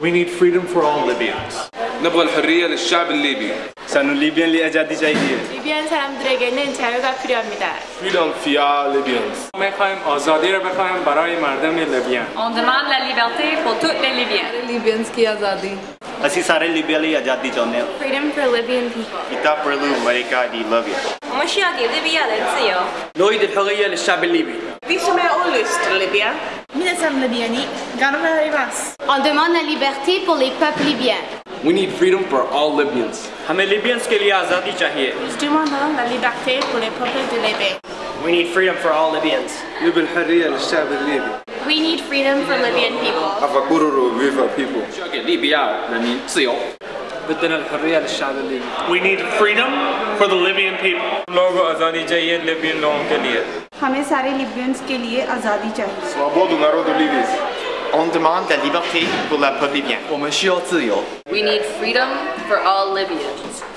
We need freedom for all Libyans. نبغى الحرية للشعب الليبي. ਸਾਨੂੰ ਲੀਬੀਅਨ ਲਈ ਆਜ਼ਾਦੀ ਚਾਹੀਦੀ 사람들에게는 자유가 필요합니다. Freedom for Libyans. میخوایم آزادی رو بخوایم مردم On demande la liberté pour toutes les Libyens. ਲੀਬੀਅਨਸ ਕੀ ਆਜ਼ਾਦੀ ਅਸੀਂ ਸਾਰੇ ਲੀਬੀਆ ਲਈ ਆਜ਼ਾਦੀ Freedom for Libyan people. kita perlu mereka di Libya 我们需要给利比亚人自由。نريد الحرية للشعب الليبي. Vi som är Libya On demande la liberté pour les peuples libyens. We need freedom for all Libyans हमें लिबियंस के लिए आज़ादी चाहिए Nous demandons la liberté pour les peuples de Libye. We need freedom for all Libyans نبغى الحرية للشعب الليبي We need freedom for Libyan people. أفكروا viva people 需要给利比亚人民自由 بدنا الحرية للشعب الليبي. We need freedom for the Libyan people. लोगों आज़ादी चाहिए Свободу народу Ливии. On la liberté pour la peuple libyen. We need freedom for all Libyans.